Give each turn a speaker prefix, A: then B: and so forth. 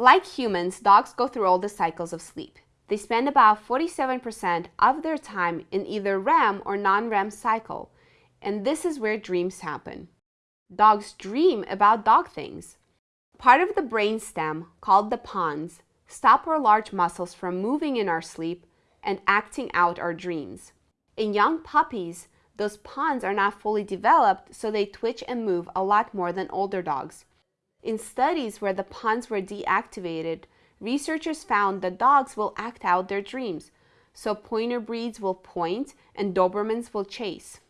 A: Like humans, dogs go through all the cycles of sleep. They spend about 47% of their time in either REM or non-REM cycle, and this is where dreams happen. Dogs dream about dog things. Part of the brain stem, called the pons, stop our large muscles from moving in our sleep and acting out our dreams. In young puppies, those pons are not fully developed, so they twitch and move a lot more than older dogs. In studies where the pons were deactivated, researchers found that dogs will act out their dreams, so pointer breeds will point and Dobermans will chase.